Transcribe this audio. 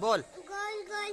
बोल। गोल गोल